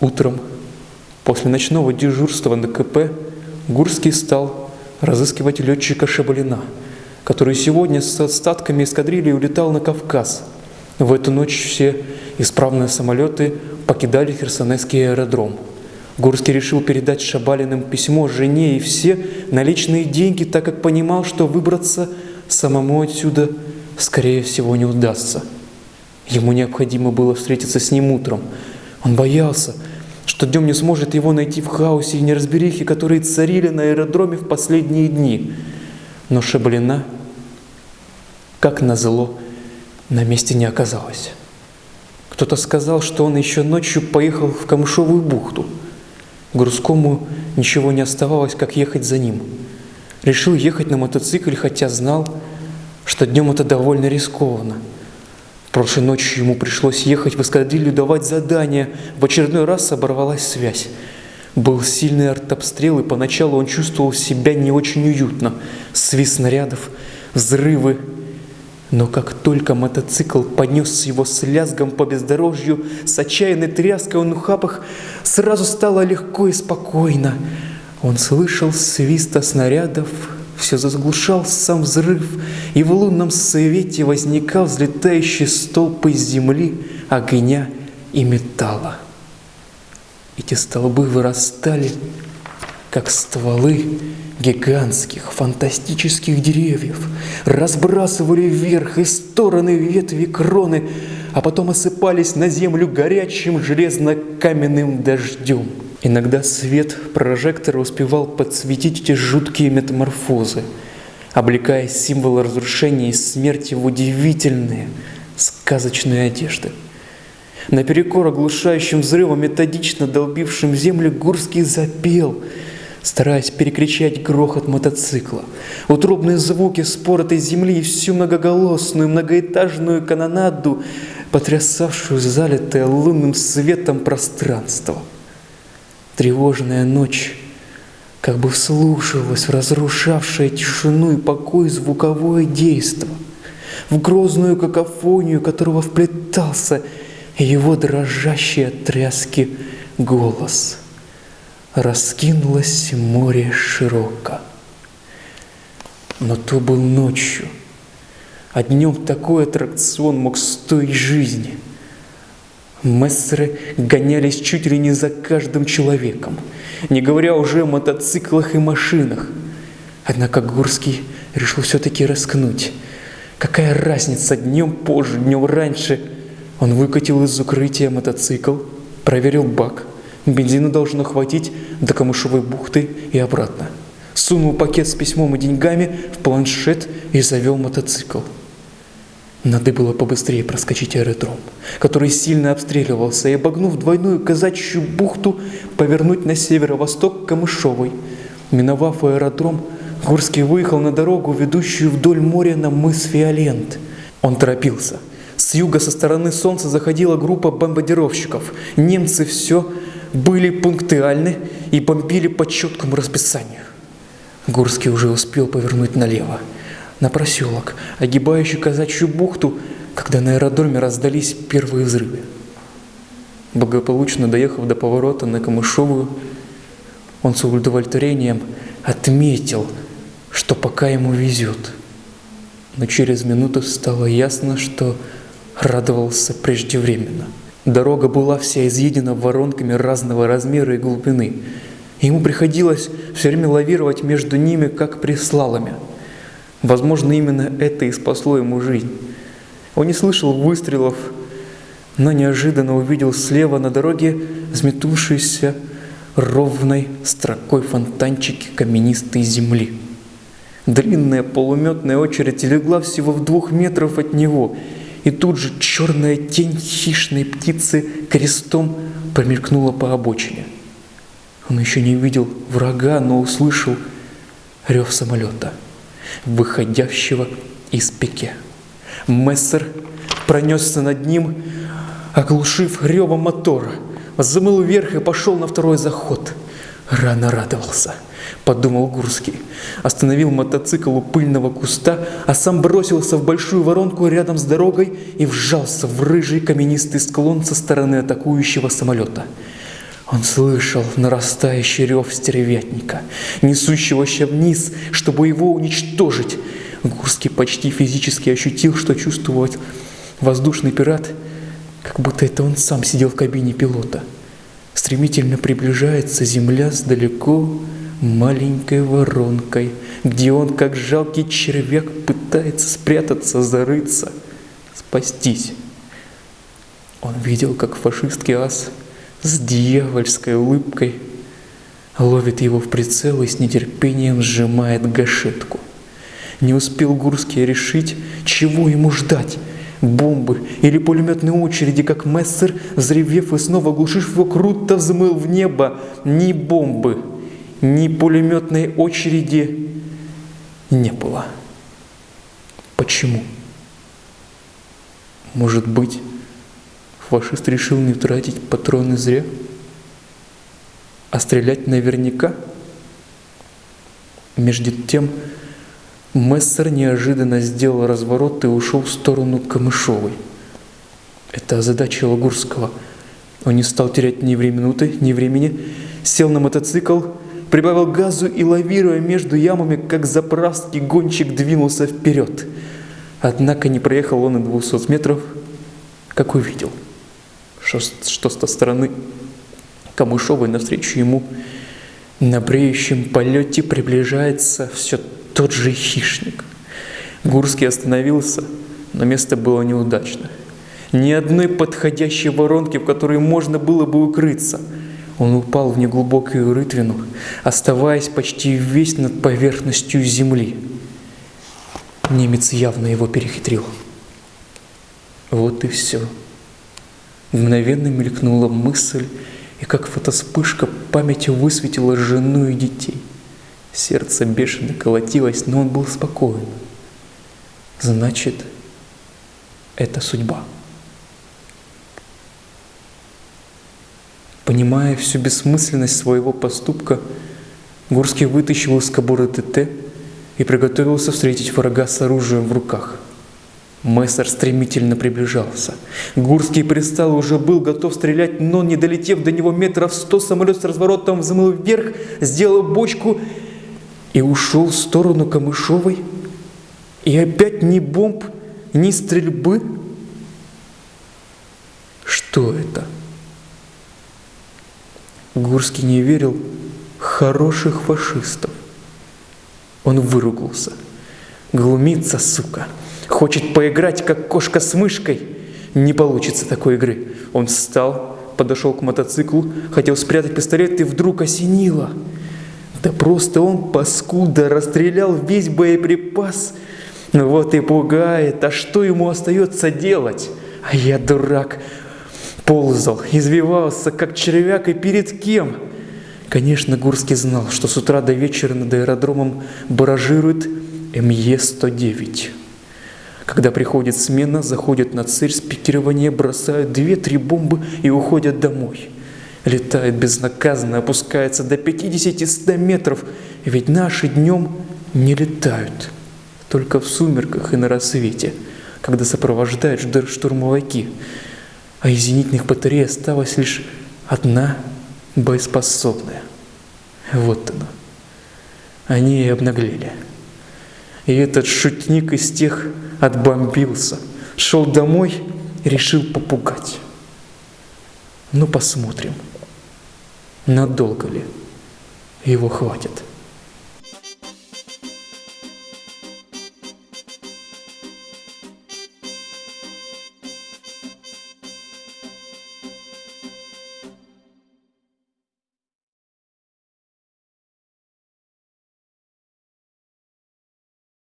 Утром, после ночного дежурства на КП, Гурский стал разыскивать летчика Шабалина, который сегодня с остатками эскадрильи улетал на Кавказ. В эту ночь все исправные самолеты покидали Херсонесский аэродром. Гурский решил передать Шабалиным письмо жене и все наличные деньги, так как понимал, что выбраться самому отсюда, скорее всего, не удастся. Ему необходимо было встретиться с ним утром. Он боялся, что днем не сможет его найти в хаосе и неразберихе, которые царили на аэродроме в последние дни. Но Шаблина, как назло, на месте не оказалось. Кто-то сказал, что он еще ночью поехал в Камышовую бухту. Грузкому ничего не оставалось, как ехать за ним. Решил ехать на мотоцикле, хотя знал, что днем это довольно рискованно – Прошлой ночью ему пришлось ехать в эскадрилью давать задания. В очередной раз оборвалась связь. Был сильный артобстрел, и поначалу он чувствовал себя не очень уютно. Свист снарядов, взрывы. Но как только мотоцикл поднес его с лязгом по бездорожью, с отчаянной тряской он ухапах, сразу стало легко и спокойно. Он слышал свиста снарядов, все заглушал сам взрыв, и в лунном свете возникал взлетающий столб из земли, огня и металла. Эти столбы вырастали, как стволы гигантских фантастических деревьев, разбрасывали вверх и стороны ветви кроны, а потом осыпались на землю горячим железно-каменным дождем – Иногда свет прожектора успевал подсветить эти жуткие метаморфозы, облекая символы разрушения и смерти в удивительные, сказочные одежды. Наперекор оглушающим взрывом, методично долбившим землю, Гурский запел, стараясь перекричать грохот мотоцикла. Утробные звуки споротой земли и всю многоголосную многоэтажную канонаду, потрясавшую залитое лунным светом пространство – Тревожная ночь как бы вслушивалась в разрушавшее тишину и покой звуковое действо, в грозную какофонию которого вплетался его дрожащий от тряски голос. Раскинулось море широко. Но то был ночью, а днем такой аттракцион мог стоить жизни – Мессеры гонялись чуть ли не за каждым человеком, не говоря уже о мотоциклах и машинах. Однако Гурский решил все-таки рискнуть. Какая разница, днем позже, днем раньше. Он выкатил из укрытия мотоцикл, проверил бак. Бензина должно хватить до Камышевой бухты и обратно. Сунул пакет с письмом и деньгами в планшет и завел мотоцикл. Надо было побыстрее проскочить аэродром, который сильно обстреливался, и, обогнув двойную казачью бухту, повернуть на северо-восток Камышовой. Миновав аэродром, Гурский выехал на дорогу, ведущую вдоль моря на мыс Фиолент. Он торопился. С юга со стороны солнца заходила группа бомбардировщиков. Немцы все были пунктуальны и бомбили по четкому расписанию. Гурский уже успел повернуть налево на проселок, огибающий казачью бухту, когда на аэродроме раздались первые взрывы. Благополучно доехав до поворота на Камышовую, он с удовлетворением отметил, что пока ему везет. Но через минуту стало ясно, что радовался преждевременно. Дорога была вся изъедена воронками разного размера и глубины. Ему приходилось все время лавировать между ними, как при слаломе – Возможно, именно это и спасло ему жизнь. Он не слышал выстрелов, но неожиданно увидел слева на дороге взметувшиеся ровной строкой фонтанчики каменистой земли. Длинная полуметная очередь легла всего в двух метров от него, и тут же черная тень хищной птицы крестом промелькнула по обочине. Он еще не видел врага, но услышал рев самолета – выходящего из пике. Мессер пронесся над ним, оглушив ревом мотора, замыл вверх и пошел на второй заход. Рано радовался, подумал Гурский. Остановил мотоцикл у пыльного куста, а сам бросился в большую воронку рядом с дорогой и вжался в рыжий каменистый склон со стороны атакующего самолета. Он слышал нарастающий рев стервятника, несущегося вниз, чтобы его уничтожить. Гурский почти физически ощутил, что чувствует воздушный пират, как будто это он сам сидел в кабине пилота. Стремительно приближается земля с далеко маленькой воронкой, где он, как жалкий червяк, пытается спрятаться, зарыться, спастись. Он видел, как фашистский ас с дьявольской улыбкой ловит его в прицел и с нетерпением сжимает гашетку. Не успел Гурский решить, чего ему ждать – бомбы или пулеметные очереди, как Мессер, взревев и снова оглушив его, круто взмыл в небо. Ни бомбы, ни пулеметной очереди не было. Почему? Может быть, фашист решил не тратить патроны зря? А стрелять наверняка? Между тем, Мессер неожиданно сделал разворот и ушел в сторону Камышовой. Это озадачило Гурского. Он не стал терять ни минуты, ни времени, сел на мотоцикл, прибавил газу и, лавируя между ямами, как заправский гонщик двинулся вперед. Однако не проехал он и 200 метров, как увидел, что, что с той стороны Камышовой навстречу ему на бреющем полете приближается все тот же хищник. Гурский остановился, но место было неудачно. Ни одной подходящей воронки, в которой можно было бы укрыться. Он упал в неглубокую рытвину, оставаясь почти весь над поверхностью земли. Немец явно его перехитрил. Вот и все. Мгновенно мелькнула мысль, и как фотоспышка памяти высветила жену и детей – Сердце бешено колотилось, но он был спокоен. Значит, это судьба. Понимая всю бессмысленность своего поступка, Гурский вытащил из кобуры ТТ и приготовился встретить врага с оружием в руках. Мессер стремительно приближался. Гурский пристал уже был готов стрелять, но, не долетев до него метров сто, самолет с разворотом взмыл вверх, сделал бочку и ушел в сторону Камышовой, и опять ни бомб, ни стрельбы. Что это? Гурский не верил хороших фашистов. Он выругался. Глумится, сука. Хочет поиграть, как кошка с мышкой. Не получится такой игры. Он встал, подошел к мотоциклу, хотел спрятать пистолет, и вдруг осенило – да просто он, паскуда, расстрелял весь боеприпас. Ну вот и пугает, а что ему остается делать? А я, дурак, ползал, извивался, как червяк, и перед кем? Конечно, Гурский знал, что с утра до вечера над аэродромом баражирует МЕ-109. Когда приходит смена, заходят на цель спикирования, бросают две-три бомбы и уходят домой летает безнаказанно, опускается до 50-100 метров, ведь наши днем не летают, только в сумерках и на рассвете, когда сопровождают штурмовики, а из зенитных батарей осталась лишь одна боеспособная. Вот она. Они и обнаглели. И этот шутник из тех отбомбился, шел домой и решил попугать. Ну, посмотрим. Надолго ли его хватит?